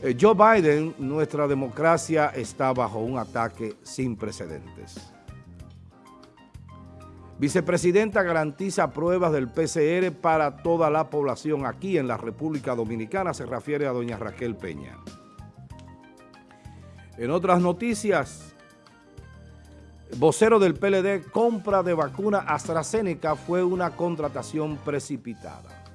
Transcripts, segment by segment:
Eh, Joe Biden, nuestra democracia está bajo un ataque sin precedentes. Vicepresidenta garantiza pruebas del PCR para toda la población aquí en la República Dominicana, se refiere a doña Raquel Peña. En otras noticias, vocero del PLD, compra de vacuna AstraZeneca fue una contratación precipitada.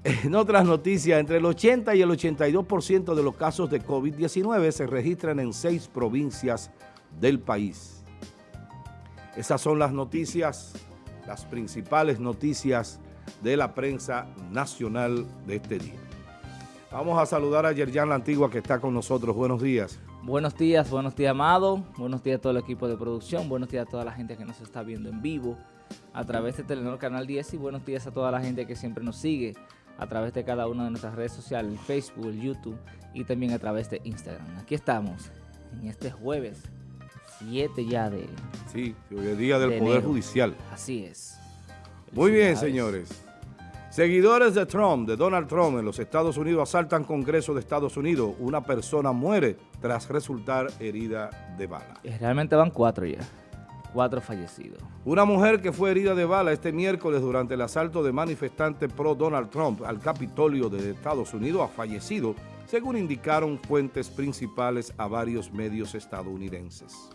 En otras noticias, entre el 80 y el 82% de los casos de COVID-19 se registran en seis provincias del país. Esas son las noticias, las principales noticias de la prensa nacional de este día. Vamos a saludar a Yerjan La Antigua que está con nosotros. Buenos días. Buenos días, buenos días, Amado. Buenos días a todo el equipo de producción. Buenos días a toda la gente que nos está viendo en vivo a través de Telenor Canal 10 y buenos días a toda la gente que siempre nos sigue a través de cada una de nuestras redes sociales, el Facebook, el YouTube y también a través de Instagram. Aquí estamos en este jueves 7 ya de... Sí, hoy es día del Poder Judicial. Así es. Muy bien, señores. Seguidores de Trump, de Donald Trump en los Estados Unidos asaltan Congreso de Estados Unidos. Una persona muere tras resultar herida de bala. Realmente van cuatro ya. Cuatro fallecidos. Una mujer que fue herida de bala este miércoles durante el asalto de manifestantes pro Donald Trump al Capitolio de Estados Unidos ha fallecido, según indicaron fuentes principales a varios medios estadounidenses.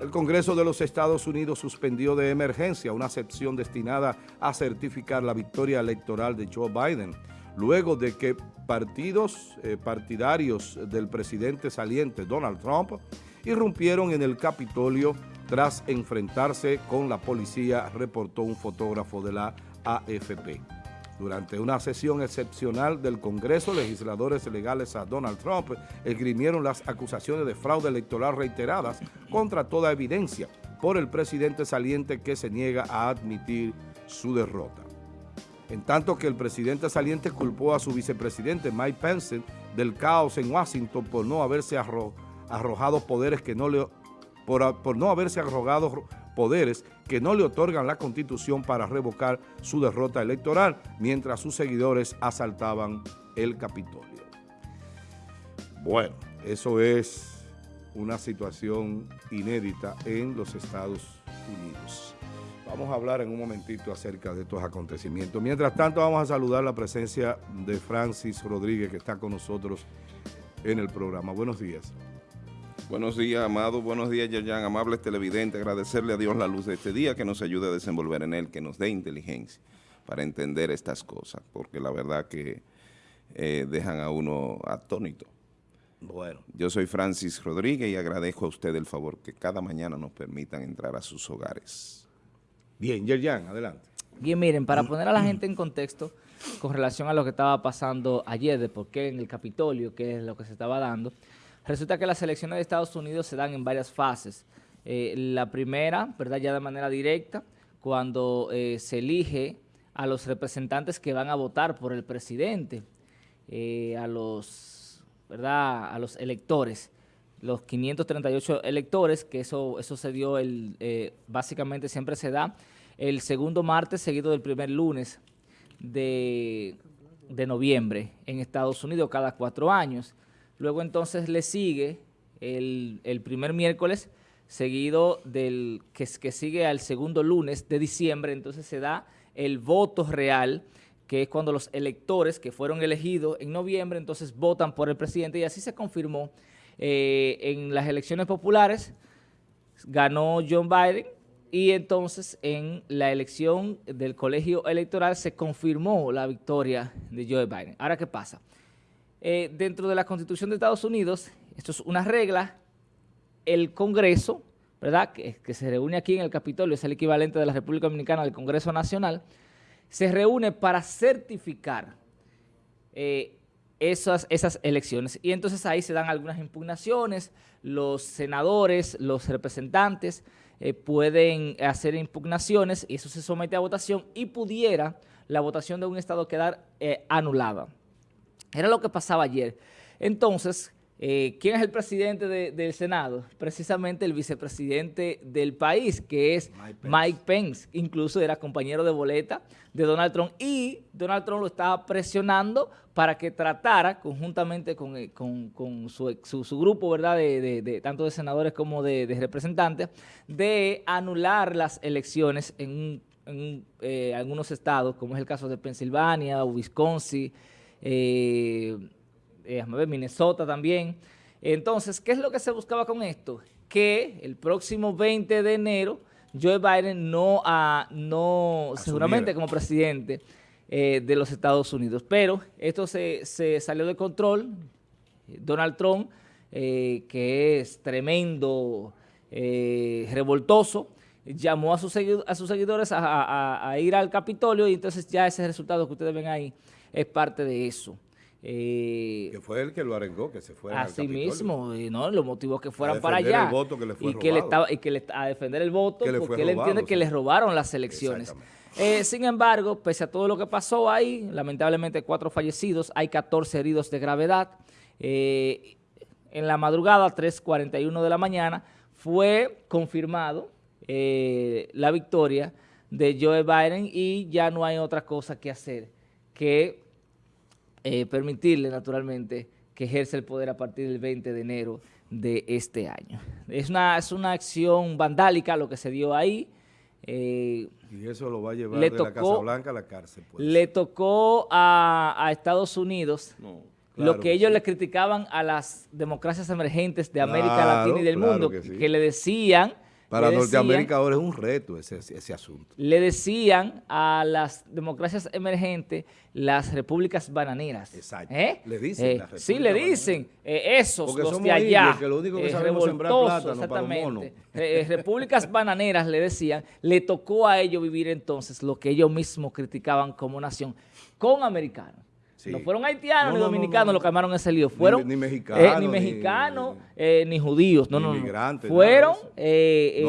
El Congreso de los Estados Unidos suspendió de emergencia una sección destinada a certificar la victoria electoral de Joe Biden, luego de que partidos eh, partidarios del presidente saliente Donald Trump irrumpieron en el Capitolio tras enfrentarse con la policía, reportó un fotógrafo de la AFP. Durante una sesión excepcional del Congreso, legisladores legales a Donald Trump esgrimieron las acusaciones de fraude electoral reiteradas contra toda evidencia por el presidente saliente que se niega a admitir su derrota. En tanto que el presidente saliente culpó a su vicepresidente Mike Pence del caos en Washington por no haberse arrojado poderes que no le por, no haberse arrogado poderes que no le otorgan la Constitución para revocar su derrota electoral, mientras sus seguidores asaltaban el Capitolio. Bueno, eso es una situación inédita en los Estados Unidos. Vamos a hablar en un momentito acerca de estos acontecimientos. Mientras tanto, vamos a saludar la presencia de Francis Rodríguez, que está con nosotros en el programa. Buenos días. Buenos días, Amado. Buenos días, Yayan. Amables televidentes. Agradecerle a Dios la luz de este día, que nos ayude a desenvolver en él, que nos dé inteligencia para entender estas cosas, porque la verdad que eh, dejan a uno atónito. Bueno. Yo soy Francis Rodríguez y agradezco a usted el favor que cada mañana nos permitan entrar a sus hogares. Bien, Yerjan, adelante. Bien, miren, para poner a la gente en contexto con relación a lo que estaba pasando ayer, de por qué en el Capitolio, qué es lo que se estaba dando, Resulta que las elecciones de Estados Unidos se dan en varias fases. Eh, la primera, ¿verdad? Ya de manera directa, cuando eh, se elige a los representantes que van a votar por el presidente, eh, a los, ¿verdad? A los electores, los 538 electores, que eso, eso se dio, el, básicamente siempre se da el segundo martes seguido del primer lunes de, de noviembre en Estados Unidos cada cuatro años. Luego entonces le sigue el, primer miércoles, seguido del que, que sigue al segundo lunes de diciembre, entonces se da el voto real, que es cuando los electores que fueron elegidos en noviembre, entonces votan por el presidente y así se confirmó eh, en las elecciones populares, ganó John Biden y entonces en la elección del colegio electoral se confirmó la victoria de Joe Biden. Ahora, ¿qué pasa? Eh, dentro de la Constitución de Estados Unidos, esto es una regla, el Congreso, ¿verdad?, que, se reúne aquí en el Capitolio, es el equivalente de la República Dominicana del Congreso Nacional, se reúne para certificar eh, esas, esas elecciones. Y entonces ahí se dan algunas impugnaciones, los senadores, los representantes eh, pueden hacer impugnaciones y eso se somete a votación y pudiera la votación de un estado quedar anulada. Era lo que pasaba ayer. Entonces, eh, ¿quién es el presidente del Senado? Precisamente el vicepresidente del país, que es Mike Pence. Incluso era compañero de boleta de Donald Trump y Donald Trump lo estaba presionando para que tratara conjuntamente con, eh, su, grupo, ¿verdad?, de, tanto de senadores como de, representantes, de anular las elecciones en, eh, algunos estados, como es el caso de Pensilvania, Wisconsin, eh, eh, Minnesota también. Entonces, ¿qué es lo que se buscaba con esto? Que el próximo 20 de enero Joe Biden no, a, no seguramente como presidente eh, de los Estados Unidos. Pero esto se, salió de control. Donald Trump, eh, que es tremendo, revoltoso, llamó a sus, a sus seguidores a ir al Capitolio y entonces ya ese resultado que ustedes ven ahí es parte de eso. Eh, que fue el que lo arengó, que se fuera Así mismo, y no, lo motivó que fueran para allá. y que le estaba y que le, a defender el voto porque él entiende que les robaron las elecciones. Eh, sin embargo, pese a todo lo que pasó ahí, lamentablemente cuatro fallecidos, hay 14 heridos de gravedad. Eh, en la madrugada, 3.41 de la mañana, fue confirmado la victoria de Joe Biden y ya no hay otra cosa que hacer que eh, permitirle naturalmente que ejerce el poder a partir del 20 de enero de este año. Es una, es una acción vandálica lo que se dio ahí. Eh, y eso lo va a llevar de la Casa Blanca a la cárcel. Pues. Le tocó a, Estados Unidos lo que ellos le criticaban a las democracias emergentes de América Latina y del mundo, que le decían para Norteamérica ahora es un reto ese, ese, asunto. Le decían a las democracias emergentes las repúblicas bananeras. Exacto. ¿Eh? Le dicen. Eh, sí, le dicen. Eh, esos, los de allá. que lo único que sabemos sembrar plátano exactamente. repúblicas bananeras, le decían, le tocó a ellos vivir entonces lo que ellos mismos criticaban como nación con americanos. No fueron haitianos ni dominicanos los que armaron ese lío. Fueron ni, mexicanos, eh, ni, mexicanos eh, ni, judíos. No, no, no. Fueron eh,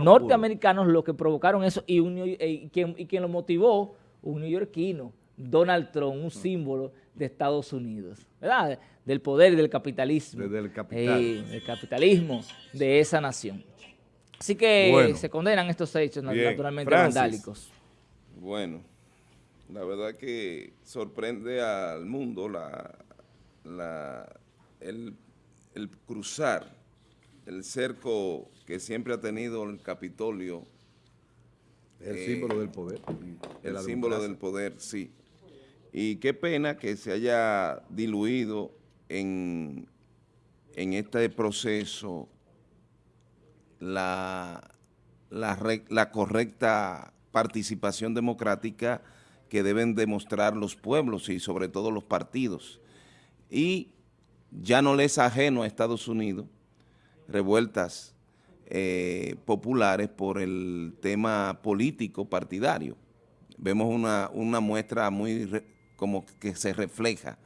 norteamericanos, los que provocaron eso y, y, quien, y quien lo motivó, un neoyorquino, Donald Trump, un símbolo de Estados Unidos, ¿verdad? Del poder y del capitalismo. Del capital. del capitalismo de esa nación. Así que se condenan estos hechos naturalmente vandálicos. Bueno. La verdad que sorprende al mundo la, la, el, cruzar el cerco que siempre ha tenido el Capitolio. El símbolo del poder. El símbolo del poder, sí. Y qué pena que se haya diluido en, en este proceso la, la, la correcta participación democrática que deben demostrar los pueblos y sobre todo los partidos. Y ya no les ajeno a Estados Unidos revueltas eh, populares por el tema político partidario. Vemos una, muestra muy como que se refleja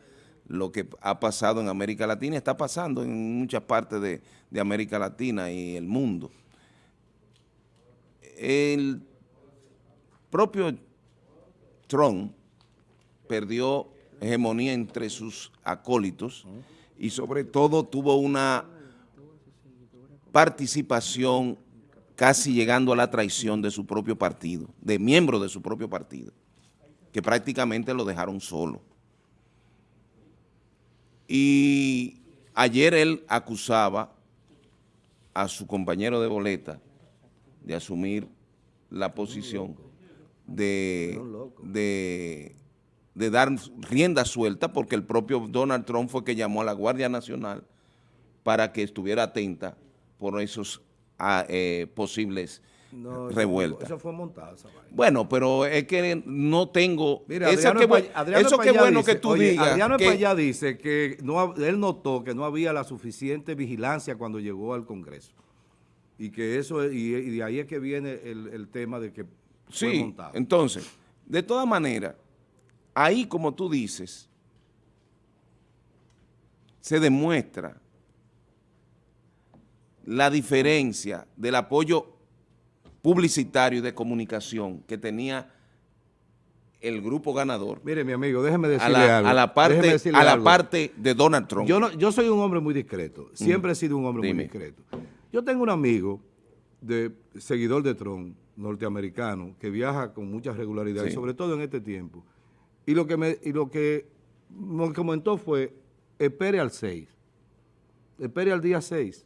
lo que ha pasado en América Latina, está pasando en muchas partes de, de América Latina y el mundo. El propio Trump perdió hegemonía entre sus acólitos y sobre todo tuvo una participación casi llegando a la traición de su propio partido, de miembros de su propio partido, que prácticamente lo dejaron solo. Y ayer él acusaba a su compañero de boleta de asumir la posición de, de, dar rienda suelta porque el propio Donald Trump fue que llamó a la Guardia Nacional para que estuviera atenta por esos ah, eh, posibles revueltas. Eso fue montado. Bueno, pero es que no tengo... Mira, eso que, bueno que tú digas. Adriano que, dice que no, él notó que no había la suficiente vigilancia cuando llegó al Congreso. Y que eso, y, y de ahí es que viene el, el tema de que Sí, entonces, de todas maneras, ahí como tú dices, se demuestra la diferencia del apoyo publicitario y de comunicación que tenía el grupo ganador Mire, mi amigo, déjeme a decirle la, algo. a la parte a la algo. parte de Donald Trump. Yo, no, yo soy un hombre muy discreto. Siempre he sido un hombre Dime. muy discreto. Yo tengo un amigo, de seguidor de Trump, norteamericano, que viaja con mucha regularidad, y sobre todo en este tiempo. Y lo que me, y lo que me comentó fue, espere al 6. Espere al día 6.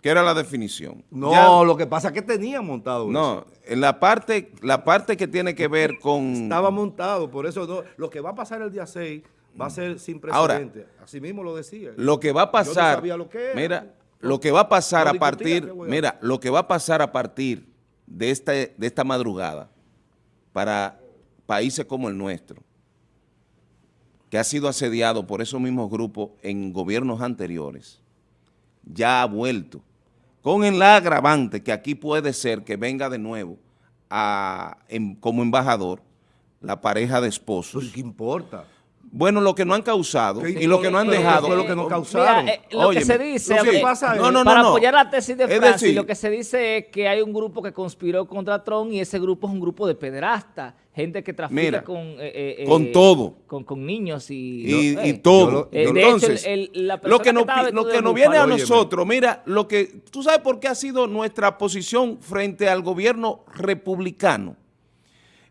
¿Qué era la definición? No, Ya- lo que pasa es que tenía montado eso. no, en la parte, la parte que tiene que ver con... Estaba montado, por eso no- lo que va a pasar el día 6 va a ser sin Ahora, precedente. Así mismo lo decía. Lo que va a Yo no pasar, sabía lo que era. mira, lo que va a pasar No a partir, mira, lo que va a pasar a partir de esta, de esta madrugada para países como el nuestro, que ha sido asediado por esos mismos grupos en gobiernos anteriores, ya ha vuelto, con el agravante que aquí puede ser que venga de nuevo a- como embajador la pareja de esposos. Pues, ¿Qué importa? Bueno, lo que no han causado ¿Qué y lo que no han dejado. Fue lo que no causaron. Mira, eh, lo Óyeme, que se dice, lo que eh, pasa es- No, no, no, para no. apoyar la tesis de Es Francis, decir- lo que se dice es que hay un grupo que conspiró contra Trump y ese grupo es un grupo de pederastas, gente que trafica Mira, con, eh, eh, con eh, todo. con, con niños y, y, no, y todo. yo lo- Eh, yo de Entonces, hecho, el- el- la lo que pi- lo que nos viene a. Óyeme. nosotros, mira, lo que tú sabes por qué ha sido nuestra posición frente al gobierno republicano.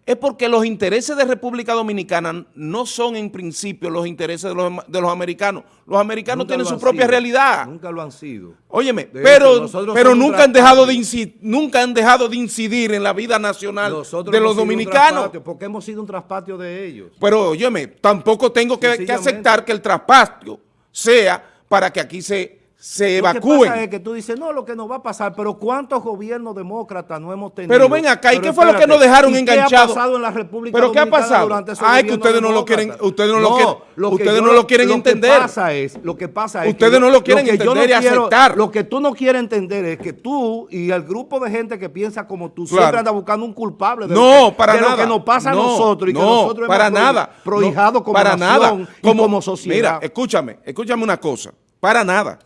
Es porque los intereses de República Dominicana no son en principio los intereses de los, de los americanos. Los americanos Nunca tienen lo su propia sido. realidad. Nunca lo han sido. Óyeme, De pero, hecho, pero nunca han dejado de incidir, nunca han dejado de incidir en la vida nacional Nosotros de los dominicanos. Porque hemos sido un traspatio de ellos. Pero óyeme, tampoco tengo que, que aceptar que el traspatio sea para que aquí se, se Lo que evacúen. pasa es que tú dices, no, lo que nos va a pasar, pero ¿cuántos gobiernos demócratas no hemos tenido? Pero ven acá, ¿y qué fue lo que nos dejaron ¿y qué enganchados? ha pasado en la República ¿Pero qué ha Dominicana pasado? durante esos Ay, que ustedes no lo quieren- ustedes no lo ustedes yo no lo quieren entender. Lo que pasa es, lo que pasa es Ustedes que no lo quieren que yo entender y quiero- aceptar. Lo que tú no quieres entender es que tú y el grupo de gente que piensa como tú Claro. siempre anda buscando un culpable de, No, lo, que, para de nada. lo que nos pasa No, a nosotros y que no, nosotros para hemos nada. prohijado No, como para nada. como sociedad. Mira, escúchame, escúchame una cosa. Para nada.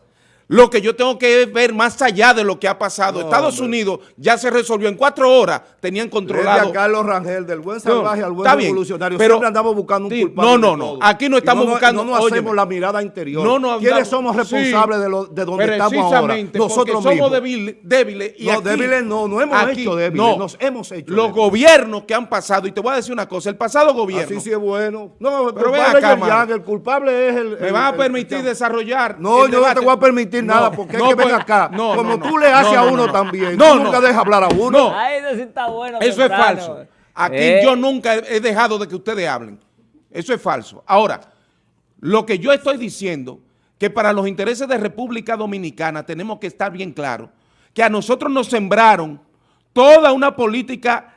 Lo que yo tengo que ver más allá de lo que ha pasado. No, Estados hombre. Unidos ya se resolvió en cuatro horas. Tenían Desde controlado. a Carlos Rangel, del buen No, salvaje al buen está bien, revolucionario, pero- siempre andamos buscando un Sí, culpable no, no, no, aquí no estamos nos- buscando- No nos hacemos óyeme. la mirada interior. No, no, ¿Quiénes somos responsables sí, de, lo, de donde estamos ahora? Nosotros porque somos mismos. débiles, débiles y No, aquí- débiles no, no hemos aquí, hecho débiles, no. nos hemos hecho Los débiles. gobiernos que han pasado, y te voy a decir una cosa, el pasado gobierno, Así sí es bueno. No, el Pero ven culpable es el culpable es el... me el- vas a el- permitir el- desarrollar No, el yo no te voy a permitir No, nada, porque no, es que ven pues, acá. no, como no, no. tú le haces No, a no, uno no. también, No, tú nunca dejas hablar a uno. No. Ay, eso sí está bueno. Eso es falso. Aquí Eh, yo nunca he dejado de que ustedes hablen. Eso es falso. Ahora, lo que yo estoy diciendo, que para los intereses de República Dominicana tenemos que estar bien claros, que a nosotros nos sembraron toda una política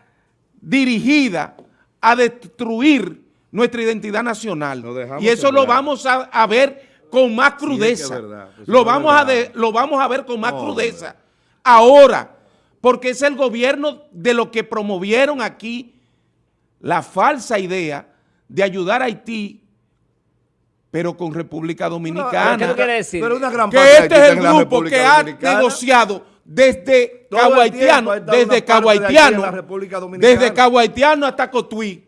dirigida a destruir nuestra identidad nacional. Y eso lo vamos a, a ver con más es que crudeza. es verdad, eso lo, vamos a de- lo vamos a ver con más No, crudeza. Ahora, porque es el gobierno de lo que promovieron aquí la falsa idea de ayudar a Haití, pero con República ¿Qué Dominicana. tú quieres decir? Pero una gran que este es el grupo que ha negociado desde Cabo Haitiano, desde Cabo Haitiano, desde Cabo Haitiano hasta Cotuí.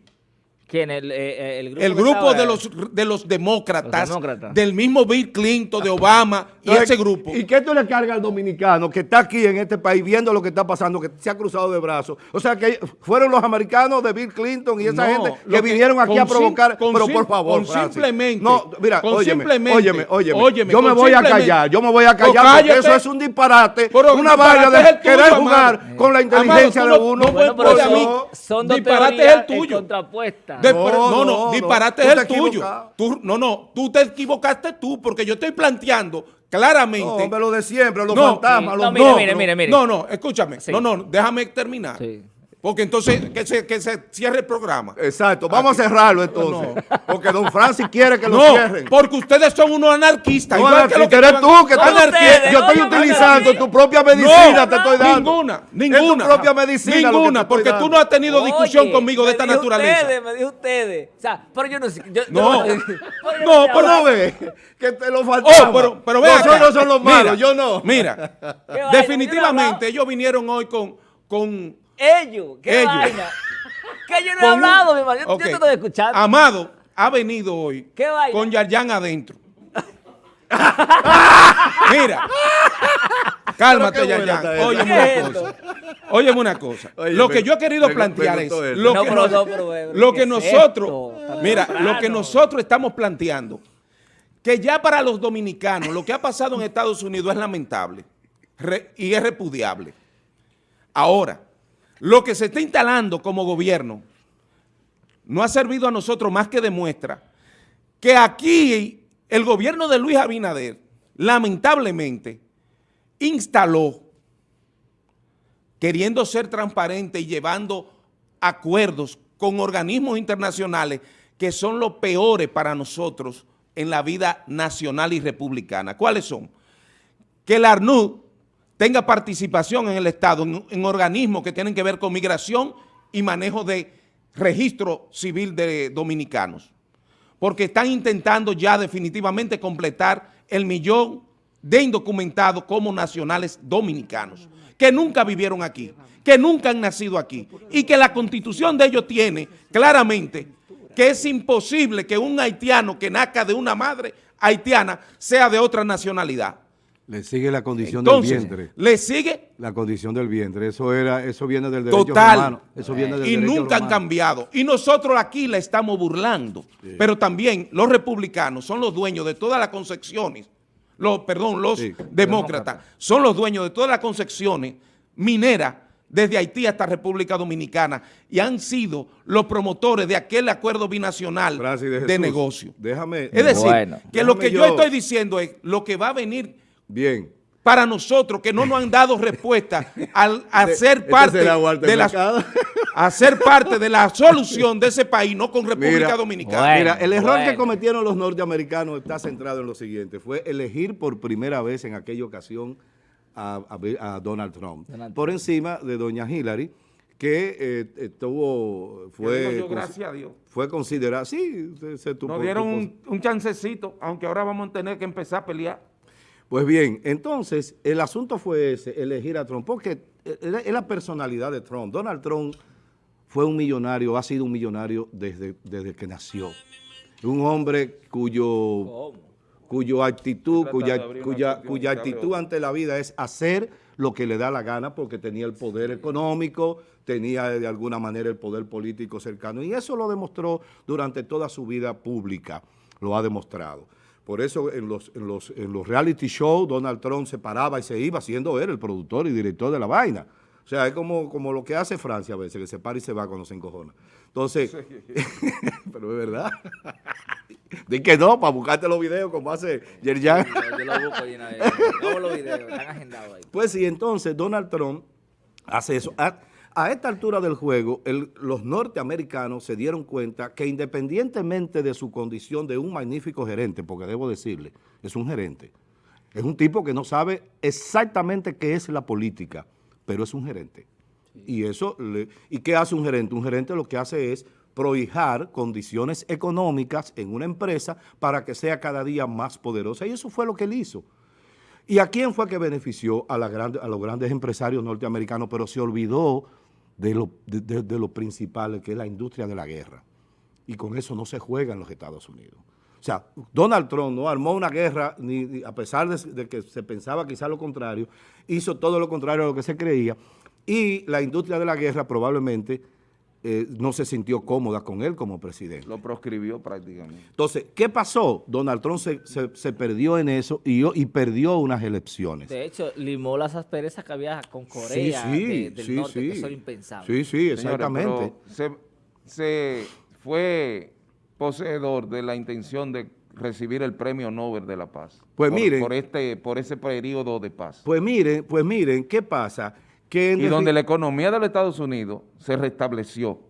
¿Quién? El, eh, eh, el grupo, El de los, de los demócratas, Los demócratas. del mismo Bill Clinton, de Obama y Entonces, ese grupo. ¿Y qué tú le cargas al dominicano que está aquí en este país viendo lo que está pasando, que se ha cruzado de brazos? O sea, que fueron los americanos de Bill Clinton y esa No, gente que que- vinieron aquí a provocar. con pero sim- por favor, con simplemente- No, mira, con óyeme, simplemente- óyeme, óyeme. óyeme, yo me voy a callar, yo me voy a callar porque cállate. eso es un disparate, Pero una vaina de tuyo, querer amado. jugar con la inteligencia Amado, de no- uno. no Bueno, pero son, son dos Disparate es el tuyo. eh, No, no, disparate es el tuyo. Tú, no, no, tú te equivocaste tú, porque yo estoy planteando claramente. No, hombre, lo de siempre, los No, fantasmas, sí, los no, mire, mire, mire, mire. No, no, escúchame. Sí. No, no, déjame terminar. Sí. Porque entonces que se, que se cierre el programa. Exacto, vamos a cerrarlo entonces. Porque don Francis quiere que lo no, cierren. porque ustedes son unos anarquistas. No, igual que eres tú que No, estás ustedes, Yo no, estoy no, no, utilizando no, tu propia medicina, No, te estoy dando. Ninguna, ninguna. Es tu propia medicina. Ninguna, porque tú no has tenido discusión Oye, conmigo de esta naturaleza. Ustedes, me dijo ustedes. O sea, pero yo no sé. yo- No. yo No, pero ¿No ves? Que te lo faltaba. Oh, pero, pero ve Nosotros acá. son los Mira, malos, yo no. Mira, definitivamente no ellos vinieron hoy con, con Ellos, qué Ellos. vaina. ¿Qué que yo no he un- hablado, mi hermano. Yo- te estoy escuchando. Amado ha venido hoy ¿Qué vaina? con Yarjan adentro. Mira. Cálmate, esa. Óyeme ¿Qué una es cosa. Óyeme una cosa. Oye, lo que yo he querido plantear es lo No, que, pero nos- no, pero, pero, lo ¿qué que es nosotros, mira, temprano. lo que nosotros estamos planteando, que ya para los dominicanos lo que ha pasado en Estados Unidos es lamentable re- y es repudiable. Ahora, lo que se está instalando como gobierno no ha servido a nosotros más que demuestra que aquí el gobierno de Luis Abinader, lamentablemente, instaló, queriendo ser transparente y llevando acuerdos con organismos internacionales que son los peores para nosotros en la vida nacional y republicana. ¿Cuáles son? Que el ARNUD tenga participación en el Estado, en, organismos que tienen que ver con migración y manejo de registro civil de dominicanos porque están intentando ya definitivamente completar el millón de indocumentados como nacionales dominicanos, que nunca vivieron aquí, que nunca han nacido aquí, y que la constitución de ellos tiene claramente que es imposible que un haitiano que nazca de una madre haitiana sea de otra nacionalidad. Le sigue la condición Entonces, del vientre. le sigue La condición del vientre. Eso era, eso viene del derecho Total. romano. Eso viene del y derecho nunca han cambiado. Y nosotros aquí la estamos burlando. Pero también los republicanos son los dueños de todas las concepciones, los, perdón, los Sí, demócratas son los dueños de todas las concepciones mineras desde Haití hasta República Dominicana y han sido los promotores de aquel acuerdo binacional de, Jesús, negocio. Déjame. Es decir, Bueno. que lo que yo, yo- estoy diciendo es lo que va a venir Bien. para nosotros que no nos han dado respuesta al a ser Este parte de la a ser parte de la solución de ese país, no con República Mira, Dominicana. Bueno. Mira, el error que cometieron los norteamericanos está centrado en lo siguiente. Fue elegir por primera vez en aquella ocasión a, a- a Donald Trump. Donald por encima de doña Hillary, que eh, estuvo, fue, Yo, gracias a Dios. fue considerada, sí, se, se tuvo- Nos dieron tuvo- un, un chancecito, aunque ahora vamos a tener que empezar a pelear. Pues bien, entonces el asunto fue ese, elegir a Trump, porque es es la personalidad de Trump. Donald Trump fue un millonario, ha sido un millonario desde, desde que nació. Un hombre cuyo, cuyo actitud, cuya, cuya, actitud ante la vida es hacer lo que le da la gana porque tenía el poder económico, tenía de alguna manera el poder político cercano y eso lo demostró durante toda su vida pública, lo ha demostrado. Por eso en los, en los, en los reality shows Donald Trump se paraba y se iba siendo él el productor y director de la vaina. O sea, es como, como lo que hace Francia a veces, que se para y se va cuando se encojona. Entonces, pero es verdad. Di que no, para buscarte los videos como hace Yerjan. Yo, yo lo busco de una vez. Los videos, están agendados ahí. Pues sí, entonces Donald Trump hace eso. A, esta altura del juego, el- los norteamericanos se dieron cuenta que independientemente de su condición de un magnífico gerente, porque debo decirle, es un gerente, es un tipo que no sabe exactamente qué es la política, pero es un gerente. Y eso, le- ¿y qué hace un gerente? Un gerente lo que hace es prohijar condiciones económicas en una empresa para que sea cada día más poderosa. Y eso fue lo que él hizo. ¿Y a quién fue que benefició? A, la grande- a los grandes empresarios norteamericanos, pero se olvidó de lo, de, de- principal, que es la industria de la guerra. Y con eso no se juega en los Estados Unidos. O sea, Donald Trump no armó una guerra, ni, ni- a pesar de, de que se pensaba quizá lo contrario, hizo todo lo contrario a lo que se creía. Y la industria de la guerra probablemente eh, no se sintió cómoda con él como presidente. Lo proscribió prácticamente. Entonces, ¿qué pasó? Donald Trump se, se- se perdió en eso y, y perdió unas elecciones. De hecho, limó las asperezas que había con Corea Sí, sí, de- del sí, norte, sí. que eso era impensable. Sí, sí, exactamente. se, se fue poseedor de la intención de recibir el premio Nobel de la Paz. Pues por, miren. Por, este, por ese periodo de paz. Pues miren, pues miren, ¿qué pasa? Que y donde la economía de los Estados Unidos se restableció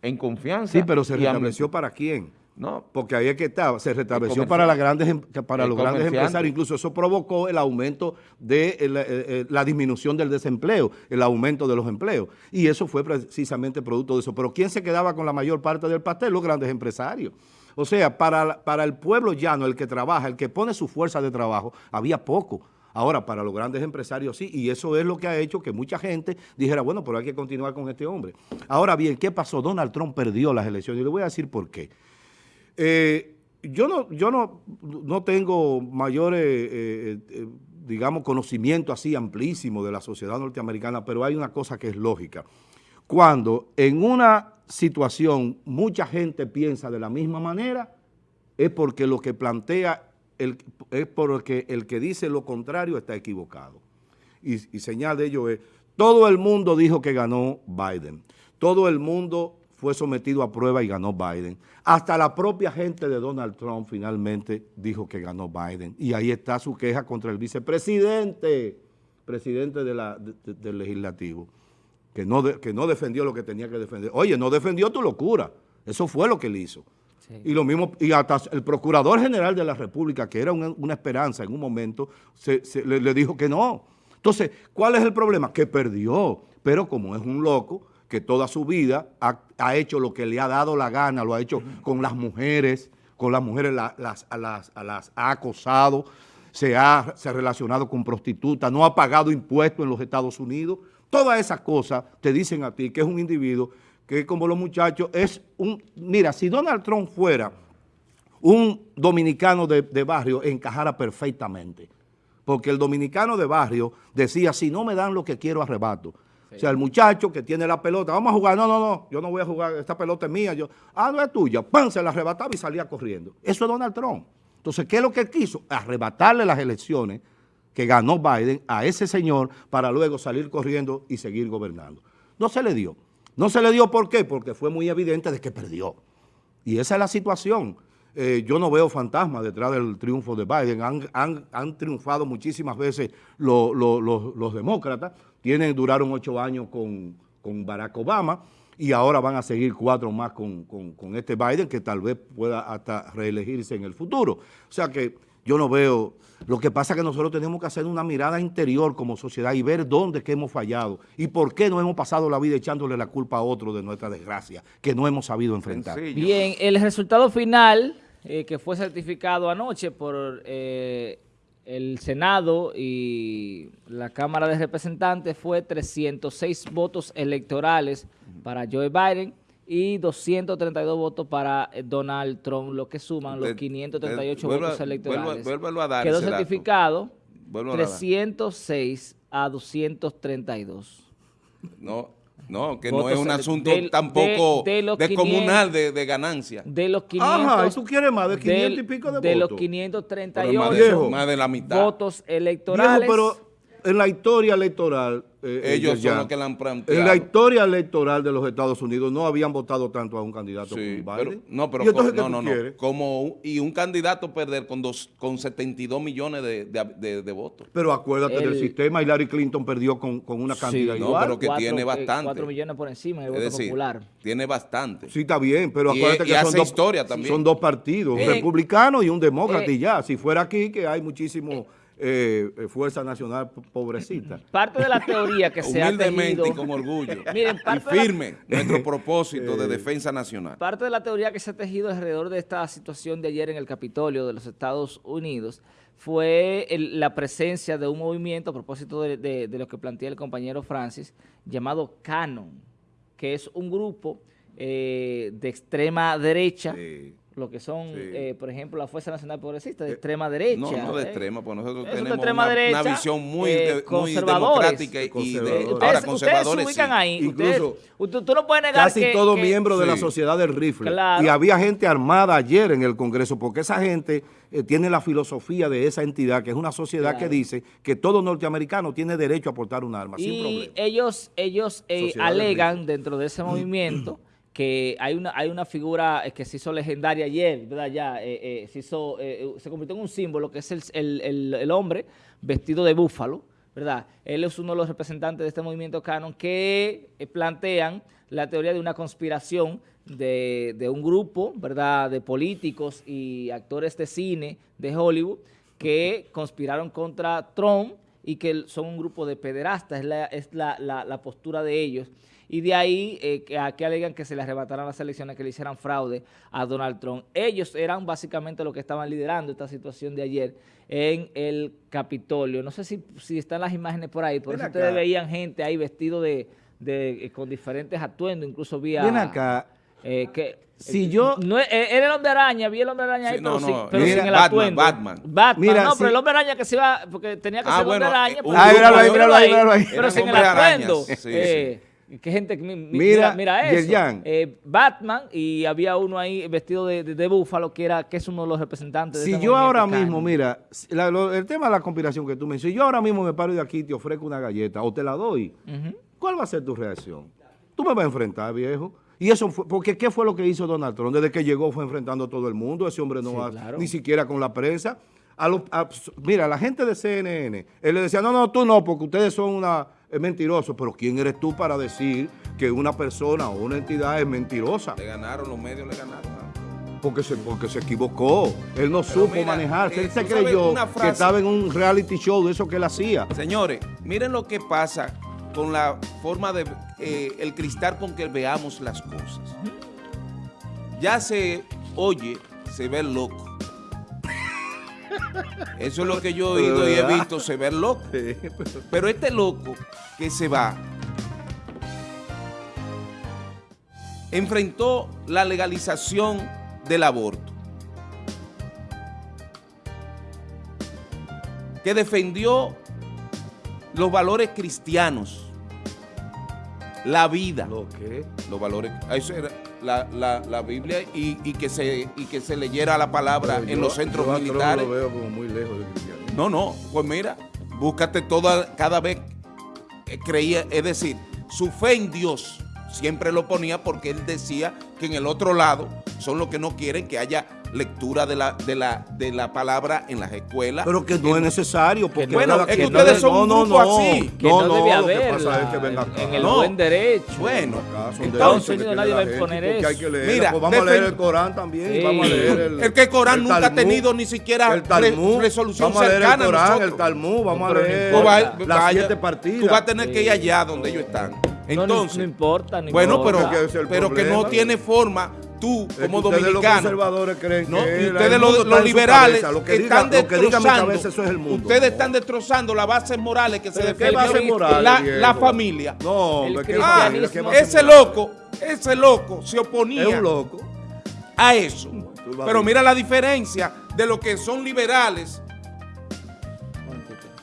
en confianza. Sí, pero se restableció para quién? No, Porque ahí es que estaba, se restableció para, las grandes, em- para los grandes empresarios, incluso eso provocó el aumento de el- eh, eh, la disminución del desempleo, el aumento de los empleos. Y eso fue precisamente producto de eso. Pero ¿quién se quedaba con la mayor parte del pastel? Los grandes empresarios. O sea, para, para el pueblo llano, el que trabaja, el que pone su fuerza de trabajo, había poco. Ahora, para los grandes empresarios sí, y eso es lo que ha hecho que mucha gente dijera, bueno, pero hay que continuar con este hombre. Ahora bien, ¿qué pasó? Donald Trump perdió las elecciones y le voy a decir por qué. Eh, yo no, yo no, no tengo mayores, eh, eh, digamos, conocimiento así amplísimo de la sociedad norteamericana, pero hay una cosa que es lógica. Cuando en una situación mucha gente piensa de la misma manera, es porque lo que plantea, es porque el que dice lo contrario está equivocado. Y, y señal de ello es, todo el mundo dijo que ganó Biden. Todo el mundo fue sometido a prueba y ganó Biden. Hasta la propia gente de Donald Trump finalmente dijo que ganó Biden. Y ahí está su queja contra el vicepresidente, presidente del legislativo, que no, que no defendió lo que tenía que defender. Oye, no defendió tu locura. Eso fue lo que él hizo. Y lo mismo, y hasta el Procurador General de la República, que era una, esperanza en un momento, le dijo que no. Entonces, ¿cuál es el problema? Que perdió, pero como es un loco, que toda su vida ha, hecho lo que le ha dado la gana, lo ha hecho con las mujeres, con las mujeres las, a las, las ha acosado, se ha, se ha relacionado con prostitutas, no ha pagado impuestos en los Estados Unidos. Todas esas cosas te dicen a ti que es un individuo que como los muchachos es un... Mira, si Donald Trump fuera un dominicano de, de barrio, encajara perfectamente. Porque el dominicano de barrio decía, si no me dan lo que quiero, arrebato. O sea, el muchacho que tiene la pelota, vamos a jugar, no, no, no, yo no voy a jugar, esta pelota es mía, yo, ah, no es tuya, ¡pam! se la arrebataba y salía corriendo. Eso es Donald Trump. Entonces, ¿qué es lo que quiso? Arrebatarle las elecciones que ganó Biden a ese señor para luego salir corriendo y seguir gobernando. No se le dio. No se le dio, ¿por qué? Porque fue muy evidente de que perdió. Y esa es la situación. Eh, yo no veo fantasmas detrás del triunfo de Biden. Han, triunfado muchísimas veces los demócratas, tienen, duraron ocho años con, Barack Obama y ahora van a seguir cuatro más con, este Biden que tal vez pueda hasta reelegirse en el futuro. O sea que yo no veo... Lo que pasa es que nosotros tenemos que hacer una mirada interior como sociedad y ver dónde que hemos fallado y por qué no hemos pasado la vida echándole la culpa a otro de nuestra desgracia que no hemos sabido enfrentar. Bien, el resultado final eh, que fue certificado anoche por... Eh, el Senado y la Cámara de Representantes fue 306 votos electorales para Joe Biden y 232 votos para eh, Donald Trump, lo que suman los 538 votos electorales. Quedó certificado 306 a 232. No, no, que no es un asunto tampoco descomunal de, de, ganancia. De los 500... Ajá, ¿y tú quieres más de 500 y pico de, votos? De los 538 más de, la mitad. votos electorales. pero en la historia electoral eh, Ellos son los que la han planteado. En la historia electoral de los Estados Unidos no habían votado tanto a un candidato como Biden. no, pero no, no, no. Como y un candidato perder con dos, con 72 millones de, votos. Pero acuérdate del sistema, Hillary Clinton perdió con, con una cantidad igual. No, pero que tiene eh, bastante. 4 millones por encima del voto popular. Tiene bastante. Sí, está bien, pero acuérdate que son, dos, historia también. son dos partidos, un republicano y un demócrata y ya. Si fuera aquí, que hay muchísimo eh, eh, Fuerza Nacional pobrecita. Parte de la teoría que se ha tejido... y con orgullo. y firme nuestro propósito de eh, defensa nacional. Parte de la teoría que se ha tejido alrededor de esta situación de ayer en el Capitolio de los Estados Unidos fue la presencia de un movimiento, a propósito de, lo que plantea el compañero Francis, llamado Canon, que es un grupo de extrema derecha lo que son, eh, por ejemplo, la Fuerza Nacional Progresista de eh, extrema derecha. No, no de ¿eh? extrema, pues nosotros tenemos una, visión muy, democrática y de, ahora conservadores ustedes se ubican ahí. Incluso, tú no puedes negar casi todo miembro de la sociedad del rifle. Y había gente armada ayer en el Congreso porque esa gente tiene la filosofía de esa entidad, que es una sociedad que dice que todo norteamericano tiene derecho a portar un arma, y sin problema. ellos, ellos alegan dentro de ese movimiento que hay una, hay una figura eh, que se hizo legendaria ayer, ¿verdad? Ya eh, eh, se, hizo, se convirtió en un símbolo, que es el, hombre vestido de búfalo, ¿verdad? Él es uno de los representantes de este movimiento canon que plantean la teoría de una conspiración de, de, un grupo, ¿verdad?, de políticos y actores de cine de Hollywood que conspiraron contra Trump y que son un grupo de pederastas, es la, es la, la postura de ellos y de ahí eh, que, a que alegan que se le arrebataran las elecciones, que le hicieran fraude a Donald Trump. Ellos eran básicamente los que estaban liderando esta situación de ayer en el Capitolio. No sé si, si están las imágenes por ahí, por Ven eso acá. ustedes veían gente ahí vestido de, de- eh, con diferentes atuendos, incluso vi a... Ven acá. eh, que, Si eh, yo- No, era el hombre araña, vi el hombre araña ahí, Sí, pero, no, sin, no, pero mira, sin el Batman, atuendo. Batman. Batman, Mira, no, sí. pero el hombre araña que se iba, porque tenía que Ah, ser bueno, hombre araña. eh, porque- un Ah, míralo ahí, míralo ahí, míralo ahí. Pero sin el atuendo. sí, sí. eh, que gente, que mi- mi- Mira, mira, mira eso. Eh, Batman y había uno ahí vestido de, de, de búfalo que era que es uno de los representantes de Si este yo ahora caño. mismo, mira, si la- lo- el tema de la conspiración que tú mencionas, si yo ahora mismo me paro de aquí y te ofrezco una galleta o te la doy. ¿cuál va a ser tu reacción? Tú me vas a enfrentar, viejo. Y eso fue, porque ¿qué fue lo que hizo Donald Trump? Desde que llegó fue enfrentando a todo el mundo, ese hombre no Sí, va claro. ni siquiera con la prensa. A los- a- mira, la gente de CNN, él le decía, no, no, tú no, porque ustedes son una es mentirosos, pero ¿quién eres tú para decir que una persona o una entidad es mentirosa? Le ganaron, los medios le ganaron. Porque se, porque se equivocó. Él no supo mira, manejarse. eh, él se tú sabes creyó que estaba en un reality show de eso que él hacía. Señores, miren lo que pasa con la forma de, eh, el cristal con que veamos las cosas. Ya se oye, se ve loco. Eso es lo que yo he oído y he visto, se ve loco. Pero este loco que se va enfrentó la legalización del aborto. Que defendió los valores cristianos, la vida, ¿Lo qué? los valores, eso era la, la- la Biblia y, y que se, y que se leyera la palabra Pero en yo- los centros yo militares. lo veo como muy lejos del cristianismo. No, no, pues mira, búscate toda, cada vez creía, es decir, su fe en Dios siempre lo ponía porque él decía que en el otro lado son los que no quieren que haya lectura de la, de la, de la palabra en las escuelas. Pero que no es necesario. Porque Bueno, es que ustedes son un grupo así. Que no, debe acá. en el No. buen derecho. Bueno, Entonces, nadie va a imponer eso. hay que leer. Mira, pues vamos a leer el Corán también. Sí. Vamos a leer el, El que Corán el nunca ha tenido ni siquiera el Talmud, re- resolución vamos a leer cercana a el Corán, nosotros. el Talmud, vamos a no leer las siete partidas. Tú vas a tener que ir allá donde ellos están. No, no, Entonces, no importa. no bueno, importa. pero, pero que no tiene forma tú Es que como ustedes los dominicano. conservadores creen No, que y el ustedes mundo los, los liberales cabeza. Lo que diga- están diga destrozando. cabeza, eso es el mundo. Ustedes No. están destrozando las bases morales que se ¿Pero qué defendió bases morales, la, la familia. No, El hombre, ¿qué Ah, ese loco, ese loco se oponía Es un loco. a eso. Pero mira la diferencia de lo que son liberales,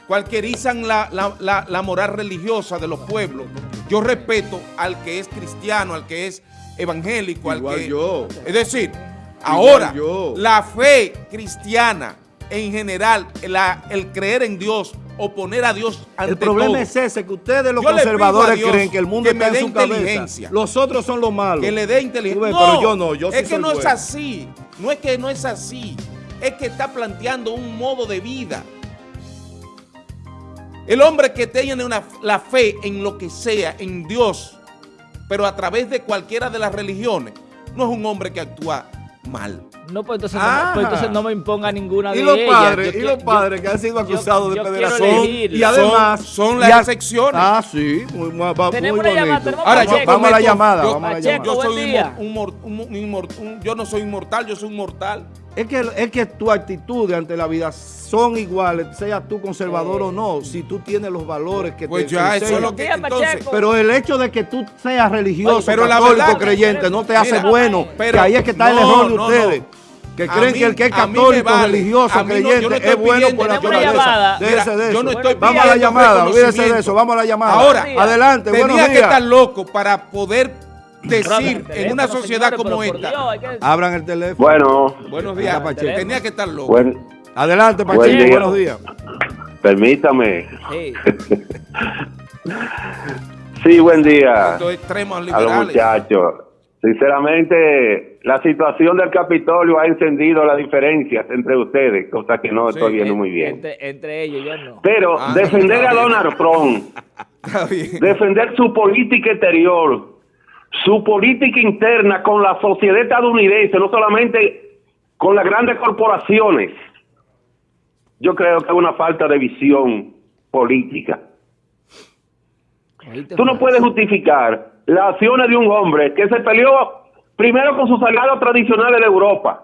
cualquierizan la, la- la- la moral religiosa de los pueblos. Yo respeto al que es cristiano, al que es evangélico, al que... yo. Es decir, ahora, yo. la fe cristiana en general, la- el creer en Dios o poner a Dios ante El problema todo, es ese, que ustedes los Yo conservadores creen que el mundo que me está dé en su cabeza. inteligencia. Los otros son los malos. que le dé inteligencia. ves, No, pero yo no, yo sí es que soy no es así. No es que no es así. Es que está planteando un modo de vida. El hombre que tiene una, la fe en lo que sea, en Dios, pero a través de cualquiera de las religiones, no es un hombre que actúa mal. No, pues entonces, Ah. no, pues entonces no me imponga ninguna de Y los ellas. padres, Yo y los yo- padres que han sido acusados yo de elegir. Y además. Son- son las excepciones. Ah, sí, muy, muy, Tenemos muy una llamada, bonito. tenemos Ahora, yo vamos a la llamada, yo- vamos a la llamada. Yo soy un, un- yo no soy inmortal, yo soy un mortal. Es que, es que tu actitud ante la vida son iguales, sea tú conservador Eh. o no, si tú tienes los valores que Pues te ya, eso es lo que entonces. Pero el hecho de que tú seas religioso, Oye, pero la católico, verdad- creyente, no te hace bueno. pero- que ahí es que está el no, error de no, ustedes. no. Que creen mí- que el que es católico, vale. religioso, no, no creyente, es bueno por una naturaleza. Déjese de yo eso. no estoy vamos a la llamada, olvídese de eso, vamos a la llamada. Ahora, adelante, buenos Tenía que días. estar loco para poder decir en una sociedad como esta. Abran el teléfono. Bueno, Buenos días, Pacheco. Tenía que estar loco. buen, Adelante, Buen Pacheco, día. buenos días. permítame. Sí. Sí, buen día extremos a los muchachos. Sinceramente, la situación del Capitolio ha encendido las diferencias entre ustedes, cosa que no Sí, estoy viendo En- muy bien. Entre, entre ellos, yo no. Pero Ah, defender a. Donald Trump, defender su política exterior, su política interna con la sociedad estadounidense, no solamente con las grandes corporaciones, yo creo que es una falta de visión política. Tú no puedes justificar las acciones de un hombre que se peleó primero con sus aliados tradicionales de Europa,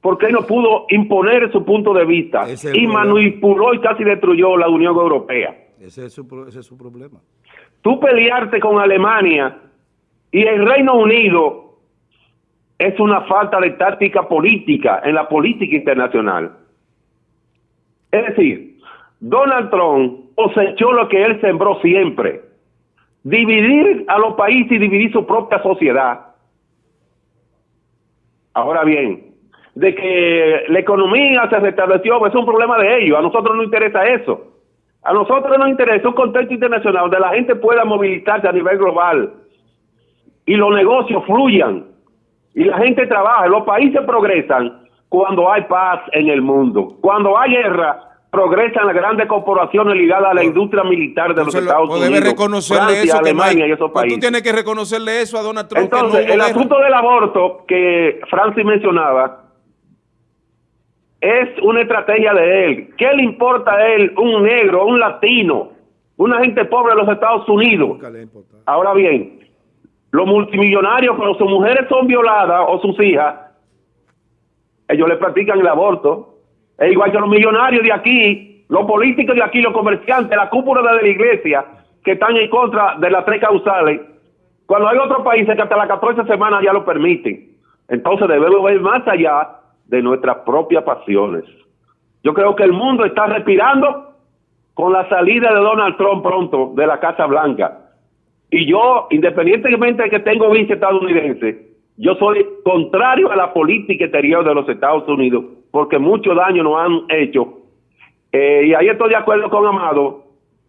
porque él no pudo imponer su punto de vista y problema. manipuló y casi destruyó la Unión Europea. Ese es su, pro- ese es su problema. Tú pelearte con Alemania y el Reino Unido es una falta de táctica política en la política internacional. Es decir, Donald Trump cosechó lo que él sembró siempre, dividir a los países y dividir su propia sociedad. Ahora bien, de que la economía se restableció es un problema de ellos, a nosotros no interesa eso. A nosotros nos interesa un contexto internacional donde la gente pueda movilizarse a nivel global y los negocios fluyan y la gente trabaja. Los países progresan cuando hay paz en el mundo. Cuando hay guerra, progresan las grandes corporaciones ligadas a la industria militar de los Estados Unidos, debe reconocerle Francia, eso que hay- y esos pues países. tú tienes que reconocerle eso a Donald Trump. no Entonces, el guerra. asunto del aborto que Francis mencionaba es una estrategia de él. ¿Qué le importa a él un negro, un latino, una gente pobre de los Estados Unidos? Ahora bien, los multimillonarios, cuando sus mujeres son violadas o sus hijas, ellos le practican el aborto. Es igual que los millonarios de aquí, los políticos de aquí, los comerciantes, la cúpula de la iglesia, que están en contra de las tres causales. Cuando hay otros países que hasta las 14 semanas ya lo permiten. Entonces debemos ver más allá de nuestras propias pasiones. Yo creo que el mundo está respirando con la salida de Donald Trump pronto de la Casa Blanca. Y yo, independientemente de que tengo visa estadounidense, yo soy contrario a la política exterior de los Estados Unidos, porque mucho daño nos han hecho. Eh, y ahí estoy de acuerdo con Amado,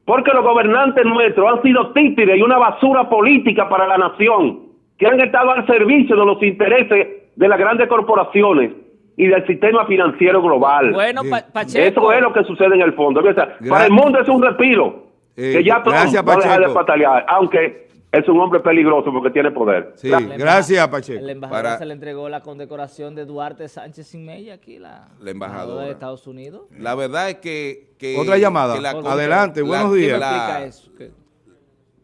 porque los gobernantes nuestros han sido títeres y una basura política para la nación, que han estado al servicio de los intereses de las grandes corporaciones y del sistema financiero global. Bueno. Pa- Pacheco. Eso es lo que sucede en el fondo. O sea, para el mundo es un respiro. Eh, que ya gracias, va a dejar de Pacheco. patalear, aunque es un hombre peligroso porque tiene poder. Sí, gracias, Pacheco. El embajador Para- se le entregó la condecoración de Duarte Sánchez sin Mella aquí, la, La embajadora. de Estados Unidos. La verdad es que... que- Otra llamada. que la- Adelante, la- buenos ¿Qué días. la- explica eso? ¿Qué?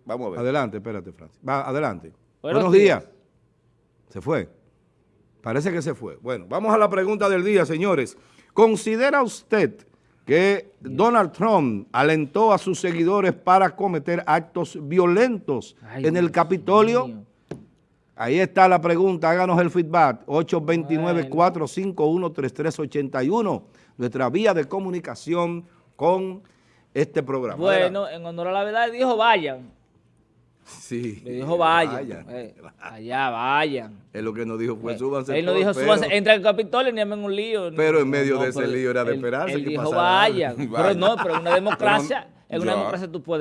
Vamos a ver. Adelante, espérate, Francis. Va, adelante. Buenos Buenos, días. Se fue. Parece que se fue. Bueno, vamos a la pregunta del día, señores. ¿Considera usted que Donald Trump alentó a sus seguidores para cometer actos violentos Ay, en el Capitolio? Ahí está la pregunta, háganos el feedback, 829-451-3381, nuestra vía de comunicación con este programa. Bueno, en honor a la verdad, dijo vayan. Sí. Le dijo vayan. Vayan. eh, allá vayan. Él lo que nos dijo fue Eh, súbanse Él no dijo pero- súbanse, entra al Capitolio ni en un lío. Pero en medio de ese lío era de él- esperarse Él que dijo pasara vayan. Pero no, pero en una democracia, en una democracia tú puedes